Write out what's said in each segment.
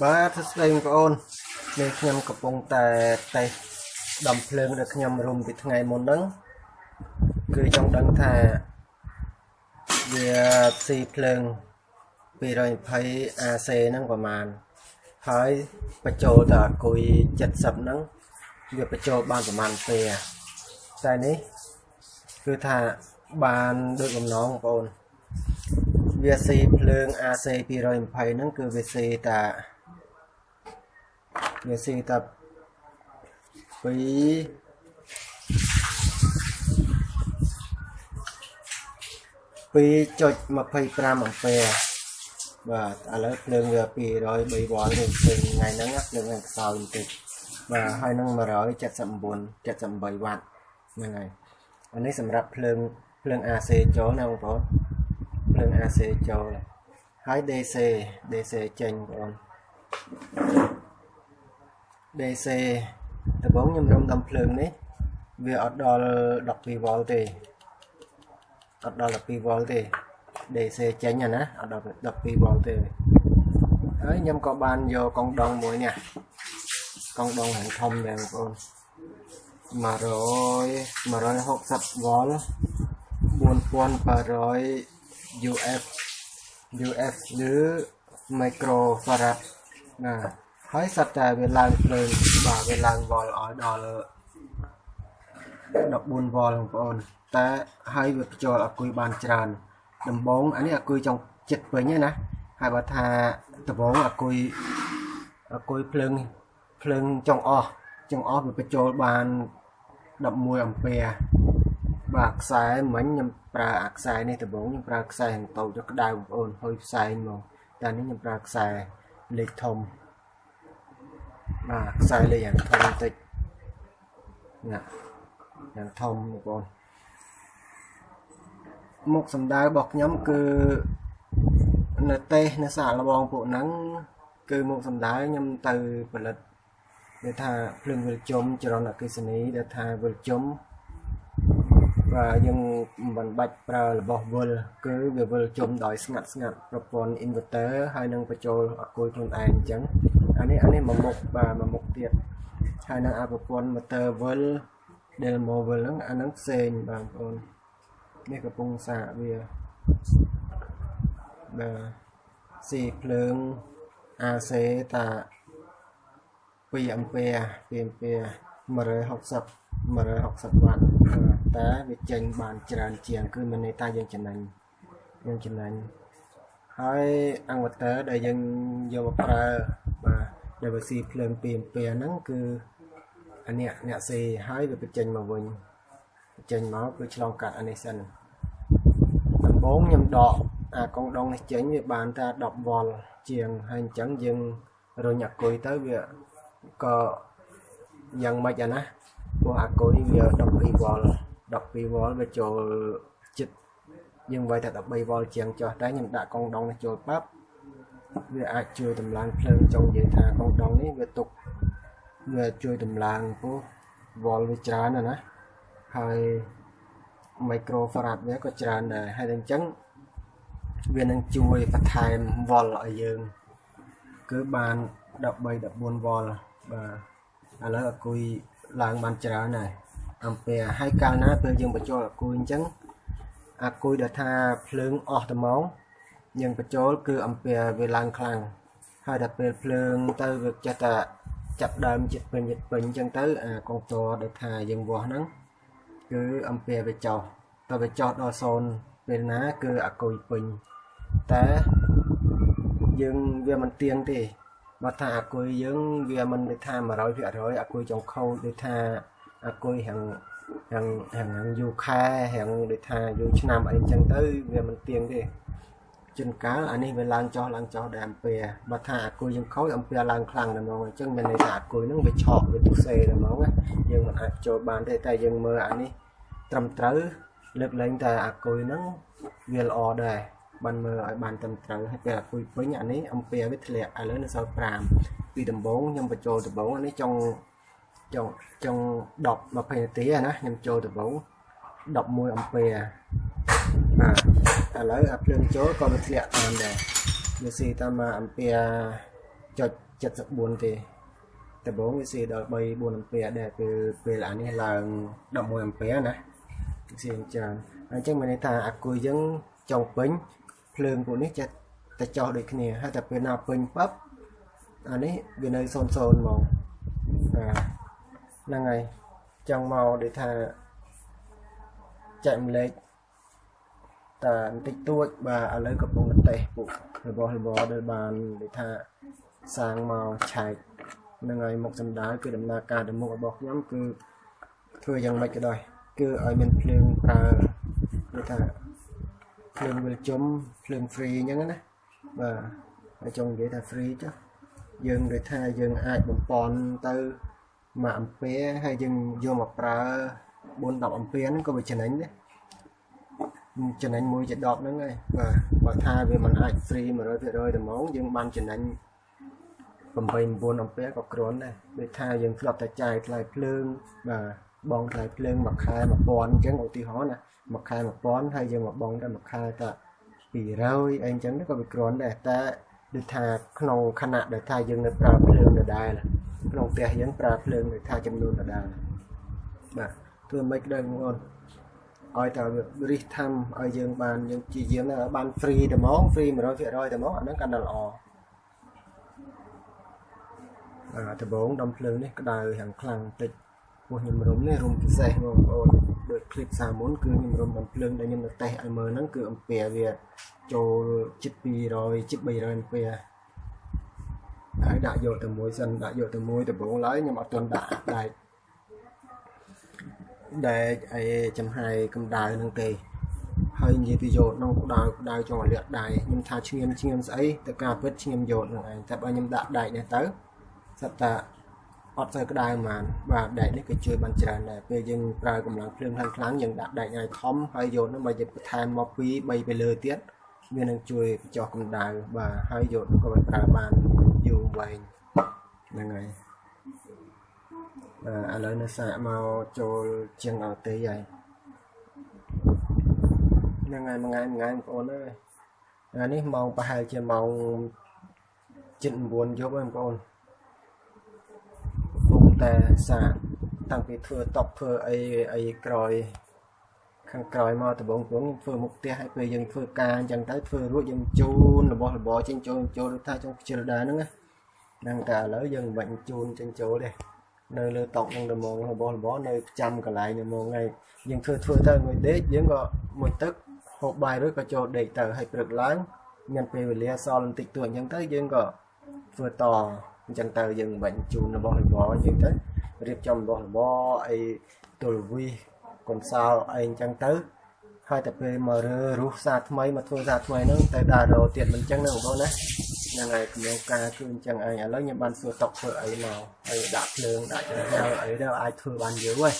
បាទសួស្តីបងប្អូននេះខ្ញុំកំពុងតែតេស្តដំភ្លើងដែលខ្ញុំរុំពីថ្ងៃមុនហ្នឹងគឺចង់ដឹងថាវាស៊ីភ្លើង 220 AC ហ្នឹងប្រហែលហើយបញ្ចូលទៅអាគុយ70ហ្នឹងវាបញ្ចូលបានប្រហែលពេលតែនេះគឺថាបានដូចបំណងបងប្អូនវាស៊ីភ្លើង AC 220ហ្នឹងគឺវាស៊ីតា វាស៊ីតាពី2.25អាំពែបាទឥឡូវភ្លើងវា203វ៉ុលនេះភ្លើងថ្ងៃហ្នឹងភ្លើងហ្នឹងខ្សោយបន្តិចបាទហើយនឹង179 78វ៉ាត់ហ្នឹងហើយអានេះសម្រាប់ភ្លើងភ្លើង AC ចូលណាបងប្អូនភ្លើង AC ចូលហើយ DC DC ចេញបងប្អូន DC ដំបូងខ្ញុំរំដំភ្លើងនេះវាអត់ដល់12វ៉ុលទេអត់ដល់12វ៉ុលទេ DC ចេញណាអត់ដល់12វ៉ុលទេហើយខ្ញុំក៏បានយកកងដងមួយនេះកងដងហាងធំដែរបងប្អូន100 160វ៉ុល4800 UF UF ឬ microfarad ណា ហើយសត្វតែវាឡើងភ្លើងបាទវាឡើងវ៉លឲ្យដល់14វ៉លបងប្អូនតែហើយវាបញ្ចូលអគុយបានច្រើនដំបងអានេះអគុយចង់ចិត្តពេញណាហើយបើថាដំបងអគុយអគុយភ្លើងភ្លើងចង់អស់ចង់អស់វាបញ្ចូលបាន11អាំពែបាទខ្សែមិញខ្ញុំប្រើអាខ្សែនេះដំបងខ្ញុំប្រើខ្សែហងតូចក្តៅបងប្អូនហើយផ្សែងមកតែនេះខ្ញុំប្រើខ្សែលេខធំ បាទខ្សែលេខយ៉ាងធំបន្តិចណាយ៉ាងធំបងប្អូនមុខសម្ដៅរបស់ខ្ញុំគឺនៅទេសនៅសាកល្បងពួកហ្នឹងគឺមុខសម្ដៅខ្ញុំទៅផលិតដែលថាភ្លើងវិលជុំចរន្តអគ្គិសនីដែលថាវិលជុំបាទយើងមិនបាច់ប្រើរបស់វិលគឺវាវិលជុំដោយស្ងាត់ស្ងាត់ប្រព័ន្ធ inverter ហើយនឹងបញ្ចូលអគុយខ្លួនឯងអញ្ចឹង អានេះអានេះមួយមុខបាទមួយមុខទៀតហើយនឹងអាប្រព័ន្ធ motor វិល Delmo វិលហ្នឹងអាហ្នឹងផ្សេងបងប្អូននេះកំពុងសាកវាបាទស៊ីភ្លើង AC តា2អាំពែ2អាំពែ160 160វ៉ាត់តែវាចេញបានច្រើនជាង គឺមានន័យថាយើងចំណេញយើងចំណេញហើយអង្វតើដែលយើងយកមកប្រើបាទ ដែលវាស៊ីភ្លើង2អាំពែហ្នឹងគឺអានេះអ្នកស៊ីហើយវាបញ្ចេញមកវិញបញ្ចេញមកគឺឆ្លងកាត់អានេះសិនដំបូងខ្ញុំដកអាកងដងនេះចេញវាបានតែ10វ៉ុលជាងហើយអញ្ចឹងយើងរុញអាគុយទៅវាក៏យ៉ាងម៉េចអាណាព្រោះអាគុយវា12វ៉ុល12វ៉ុលវាចូលចិត្តយើងវាយតែ13វ៉ុលជាងចុះតែខ្ញុំដាក់កងដងនេះចូលប៉ាប់ វាអាចជួយតម្លើងភ្លើងចង់និយាយថាកងដងនេះវាទុកវាជួយតម្លើងពោះវ៉ុលវាច្រើនណាស់ណាហើយ microfarad វាក៏ច្រើនដែរហើយអញ្ចឹងវានឹងជួយបន្ថែមវ៉ុលឲ្យយើង គឺបាន13 14វ៉ុលបាទឥឡូវអគុយឡើងបានច្រើនហើយអំពែហើយកាលណាពេលយើងបញ្ចូលអាគុយអញ្ចឹងអាគុយដែលថាភ្លើងអស់ត្មង យើងបញ្ចូលគឺអំពែវាឡើងខ្លាំងហើយដល់ពេលភ្លើងទៅវាចេះតែចាប់ដើមចិត្តពេញចិត្តពេញអញ្ចឹងទៅអាកងតដែលថាយើងវាស់ហ្នឹងគឺអំពែវាចោះតើវាចោះដល់0ពេលណាគឺអាគុយពេញតែយើងវាមិនទៀងទេបើថាអាគុយយើងវាមិនដូចថា100%អាគុយចុងខោដូចថាអាគុយហាំងហាំងហាំងយូរខែហាំងដូចថាយូរឆ្នាំអីចឹងទៅវាមិនទៀងទេ ជួនកាលអានេះវាឡើងចុះឡើងចុះដែរអំពែបើថាអាគុយយើងខូចអំពែឡើងខ្លាំងតែហ្មងអញ្ចឹងមានន័យថាអាគុយហ្នឹងវាឆក់វាទុសេតែហ្មងយើងមិនអាចចូលបានទេតែយើងមើលអានេះត្រឹមត្រូវលើកលែងតែអាគុយហ្នឹងវាល្អដែរបានមើលឲ្យបានត្រឹមត្រូវហើយពេលអាគុយពេញអានេះអំពែវាធ្លាក់ឥឡូវនៅសល់5ពីដំបូងខ្ញុំបញ្ចូលដំបូងអានេះចង់ចង់ចង់10 20នាទីណាខ្ញុំចូលដំបូង11អំពែបាទ ឥឡូវអាភ្លើងចូលក៏វាធ្លាក់តាមដែរវាស៊ីតាមអំពែ0.74ទេដំបូងវាស៊ីដល់3 4អាំពែដែរពេលពេលអានេះឡើង11អាំពែណាស៊ីច្រើនអញ្ចឹងមានន័យថាអាគុយយើងចុងពេញភ្លើងពួកនេះចេះតែចោះដូចគ្នាហើយតែពេលណាពេញปั๊បអានេះវានៅ0 0ហ្មងបាទហ្នឹងហើយចង់មកដូចថាចែកម្លែក តែបន្តិចតួចបាទឥឡូវកំពុងតែតេស្តពួករបស់របរដែលបានដូចថាសាងមកឆែកនឹងហើយមុខសំដៅគឺដំណើរការទៅមុខរបស់ខ្ញុំគឺធ្វើយ៉ាងម៉េចក៏ដោយគឺឲ្យមានភ្លើងប្រើដូចថាភ្លើងវិលជុំភ្លើង free អញ្ចឹងណាបាទហើយចង់និយាយថា free ចុះយើងដូចថាយើងអាចបំពន់ទៅ1អាំពែហើយយើងយកមកប្រើ4 10អាំពែហ្នឹងក៏វាចំណេញដែរ ចំណេញមួយជា10ហ្នឹងហើយបាទបើថាវាមិនអាច free 100%តែហ្មងយើងបានចំណេញ8 9អំពែក៏គ្រាន់ដែរដូចថាយើងធ្លាប់តែចាយថ្លៃភ្លើងបាទបងថ្លៃភ្លើងមួយខែ1000អញ្ចឹងឧទាហរណ៍ណាមួយខែ1000ហើយយើងមកបងតែមួយខែតែ200អីអញ្ចឹងក៏វាគ្រាន់ដែរតែដូចថាក្នុងខណៈដែលថាយើងនៅប្រើភ្លើងដដែលក្នុងផ្ទះយើងប្រើភ្លើងដូចថាចំនួនដដែលបាទធ្វើមិនខ្មិចដែរបងប្អូន ឲ្យតែរិះថាំឲ្យយើងបានយើងជាយាមបាន free តែហ្មង free 100%តែហ្មងអាហ្នឹងកាន់តែល្អដំបងដំភ្លើងនេះក្តៅយ៉ាងខ្លាំងតិចពោះខ្ញុំរុំនេះរុំពិសេសបងប្អូនដូចคลิปសាមុនគឺខ្ញុំរុំដំភ្លើងដែលខ្ញុំនៅតេស្តឲ្យមើលហ្នឹងគឺអំពែវាចូលជិត200ជិត300អំពែហើយដាក់យកទៅមួយសិនដាក់យកទៅមួយដំបងឡើយខ្ញុំអត់ទាន់ដាក់ដែក ដែកអីចំហាយកម្ដៅហ្នឹងទេហើយនិយាយពីយកក្នុងក្តៅក្តៅចង់ឲ្យលាក់ដៃខ្ញុំថាឈ្ងៀមឈ្ងៀមស្អីទៅការពិតឈ្ងៀមយកហ្នឹងឯងតែបើខ្ញុំដាក់ដែកនេះទៅសត្វតាអត់ទៅក្តៅហ្មងបាទដែកនេះក៏ជួយបានច្រើនដែរពេលយើងប្រើកម្លាំងភ្លើងខ្លាំងខ្លាំងយើងដាក់ដែកឲ្យធំហើយយកនោះមកយើងបន្ថែមមក2 3ទៅលើទៀតវានឹងជួយបញ្ចុះកម្ដៅបាទហើយយកក៏ប្រើបានយូរវែងហ្នឹងហើយ បាទឥឡូវនៅសាកមកចូលជាងអត់ទេហើយហ្នឹងហើយមួយថ្ងៃមួយថ្ងៃបងប្អូនអើយអានេះម៉ោងប្រហែលជាម៉ោង7 9យប់ហើយបងប្អូនតែសាកតាំងពីធ្វើតប់ធ្វើអីអីក្រោយខាងក្រោយមកដំបងព្រងធ្វើមុខផ្ទះឲ្យពេលយើងធ្វើការអញ្ចឹងទៅធ្វើរួចយើងជូនរបស់របរចេញចូលចូលថាចង់ខ្ជិលដែរហ្នឹងណាហ្នឹងតែឥឡូវយើងមិនបាច់ជូនចេញចូលទេ នៅលើតុនឹងដំងរបស់របរនៅចាំកន្លែងនៅមកថ្ងៃយើងធ្វើធ្វើទៅមួយដេកយើងក៏មួយទឹកហូបបាយរួចក៏ចូលដេកទៅហើយព្រឹកឡើងមានពេលវេលាសល់បន្តិចតួចអញ្ចឹងទៅយើងក៏ធ្វើតអញ្ចឹងទៅយើងមិនបាច់ជូនរបស់របរអញ្ចឹងទៅរៀបចំរបស់របរអីទល់វិសកុនសោលអីអញ្ចឹងទៅហើយតែពេលមករើរុះសាថ្មីមកធ្វើសាថ្មីហ្នឹងទៅដើររោទៀតមិនអញ្ចឹងណាបងប្អូនណា ហ្នឹងហើយគម្រោងការគឺអញ្ចឹងឯងឥឡូវខ្ញុំបានសួរតុកធ្វើអីមកហើយដាក់ភ្លើងដាក់ចំហៅអីទៅអាចធ្វើបានយូរហើយ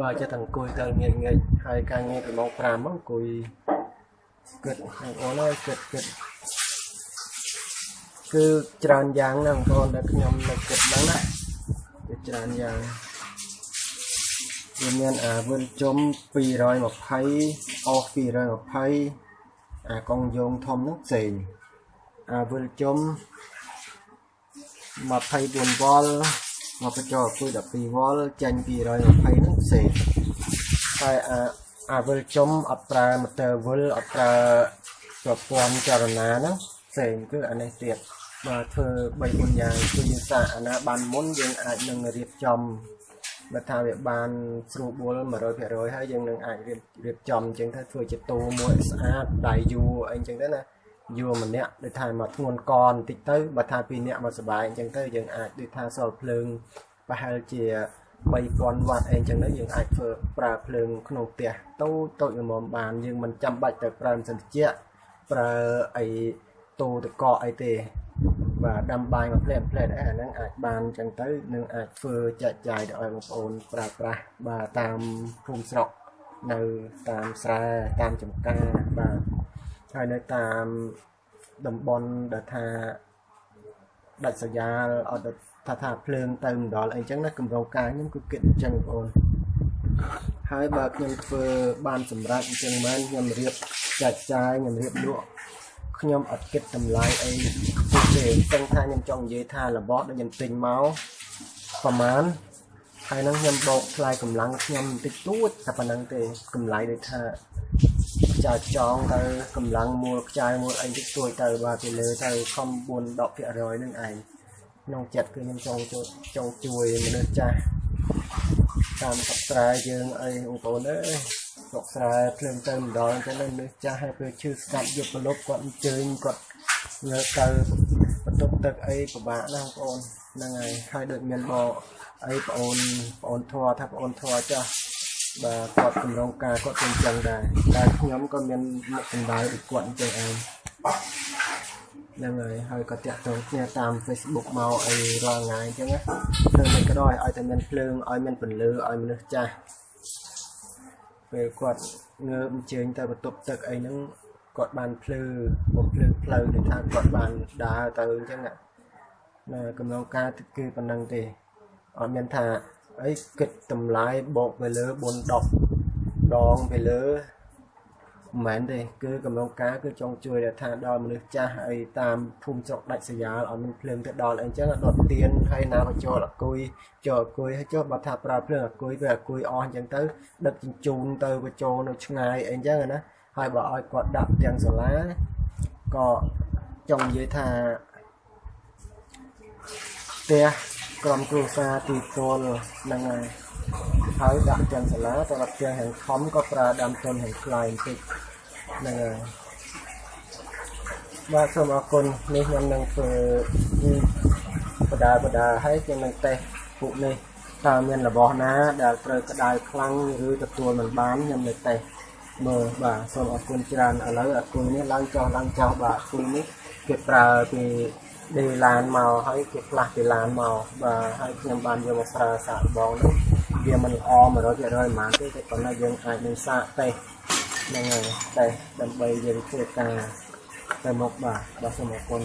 បើចិត្តតែអង្គុយទៅងាយងាយហើយការងារពីម៉ោង5មកអង្គុយគិតបងប្អូនអើយគិតគិតគឺច្រើនយ៉ាងណាបងប្អូនដែលខ្ញុំនៅគិតហ្នឹងណាគឺច្រើនយ៉ាងវាមានអាវិលជុំ220អស់220អាកងយោងធំហ្នឹងផ្សេងអា វិលជុំ24វ៉ុលមកបញ្ចូលគឺ12វ៉ុលចាញ់220ហ្នឹងផ្សេងហើយអាអាវិលជុំអត់ប្រើម៉ូទ័រវិលអត់ប្រើប្រព័ន្ធចលនាហ្នឹងផ្សេងគឺអានេះទៀតបាទធ្វើ3 4យ៉ាងគឺយើងសាកអាណាបានមុនយើងអាចនឹងរៀបចំបើថាវាបានស្រួលបួល100%ហើយយើងនឹងអាចរៀបរៀបចំអញ្ចឹងទៅធ្វើជាតូមួយស្អាតដៃយួរអីអញ្ចឹងទៅណា យួរម្នាក់ដូចថាមកធ្ងន់កបន្តិចទៅបើថាពីរនាក់មកសុបាយអញ្ចឹងទៅយើងអាចដូចថាសល់ភ្លើងប្រហែលជា3000វ៉ាត់អីអញ្ចឹងទៅយើងអាចធ្វើប្រើភ្លើងក្នុងផ្ទះតូចតូចល្មមបានយើងមិនចាំបាច់ទៅប្រើសិនតិចប្រើអីតូតកអីទេបាទដាំបាយមកផ្លែផ្លែអាហ្នឹងអាចបានចឹងទៅនឹងអាចធ្វើចែកចាយទៅឲ្យបងប្អូនប្រើប្រាស់បាទតាមភូមិស្រុកនៅតាមស្រែតាមចំការបាទ ហើយនៅតាមតំបន់ដែលថាដាច់ស្រយាលអត់ថាថាភ្លើងទៅម្ដងអីចឹងណាកម្រងការខ្ញុំគឺគិតអញ្ចឹងបងប្អូនហើយបើខ្ញុំធ្វើបានសម្រាប់អញ្ចឹងមែនខ្ញុំរៀបចែកចាយខ្ញុំរៀបលក់ខ្ញុំអត់គិតតម្លៃអីខ្ពស់ទេចឹងថាខ្ញុំចង់និយាយថារបស់ដែលខ្ញុំទិញមកប្រហែលហើយនឹងខ្ញុំបោកថ្លៃកម្លាំងខ្ញុំបន្តិចតួចតែប៉ុណ្្នឹងទេកម្លៃដូចថា ខ្ចាយចងទៅកម្លាំងមូលខ្ចាយមូលអីតិចតួចទៅបាទពីលើទៅខំ4 10%នឹងឯងក្នុងចិត្តគឺខ្ញុំចង់ជួយចង់ជួយមនុស្សចាស់តាមសត្វស្រែយើងអីបងប្អូនអើយស្រុកស្រែភ្លើងទៅម្ដងទៅនឹងនេះចាស់ហើយពេលឈឺស្ដាប់យកប្រលប់គាត់អញ្ជើញគាត់ញើទៅបន្ទប់ទឹកអីពិបាកណាស់បងប្អូនហ្នឹងហើយហើយដូចមានបអីបងអូនបងអូនធွာថាបងអូនធွာចាស់ បាទគាត់កម្រងការគាត់ទាំងចឹងដែរតែខ្ញុំក៏មានមុខសម្ដៅដូចគាត់អញ្ចឹងឯងហ្នឹងហើយហើយក៏តាក់ទងគ្នាតាម Facebook មកអីរាល់ថ្ងៃអញ្ចឹងណាធ្វើមិនក៏ដោយឲ្យតែមានភ្លើងឲ្យមានពន្លឺឲ្យមនុស្សចាស់ពេលគាត់ងើបអញ្ជើញទៅបន្ទប់ទឹកអីហ្នឹងគាត់បានភ្លឺបំភ្លឺផ្លូវទៅថាគាត់បានដើរទៅអញ្ចឹងណាណាកម្រងការគឺប៉ុណ្ណឹងទេអត់មានថា អីគិតតម្លៃបូកទៅលើ4 10ដងទៅលើមិនមែនទេគឺកំណងការគឺចង់ជួយថាដល់មនុស្សចាស់អីតាមភូមិស្រុកដាច់ស្រយាលឲ្យមានភ្លើងទៅដល់អីចឹងដុតទៀនហើយណាបញ្ចូលអគុយចូលអគុយហើយចុះបើថាប្រើភ្លើងអគុយវាអគុយអស់អញ្ចឹងទៅដឹកជញ្ជូនទៅបញ្ចូលនៅឆ្ងាយអីចឹងណាហើយបើឲ្យគាត់ដាក់ទាំងសាលាក៏ចង់និយាយថាផ្ទះ ក្រុមគ្រួសារទីពលហ្នឹងហើយហើយដាក់ទាំងសាលាតែដល់ទាំងហាងខំក៏ប្រើដើមទុនហាងថ្លៃបន្តិចហ្នឹងហើយបាទសូមអរគុណនេះខ្ញុំនឹងធ្វើបដាបដាហើយខ្ញុំនឹងតេស្តពួកនេះតើមានរបស់ណា ដែលត្រូវក្តៅខ្លាំងឬទទួលមិនបានខ្ញុំនឹងតេស្តមើលបាទសូមអរគុណច្រើនឥឡូវអាគុណនេះឡើងចុះឡើងចុះបាទគុណនេះគេប្រើពី ដេឡានមកហើយគេផ្លាស់ពីឡានមកបាទហើយខ្ញុំបានយកមកប្រើសាកបងនោះវាមិនល្អ100%ប៉ុន្មានទេតែប៉ុន្តែយើងអាចនឹងសាកតេស្តហ្នឹងហើយតេស្តដើម្បីយើងធ្វើការទៅមុខបាទបាទសូមអរគុណ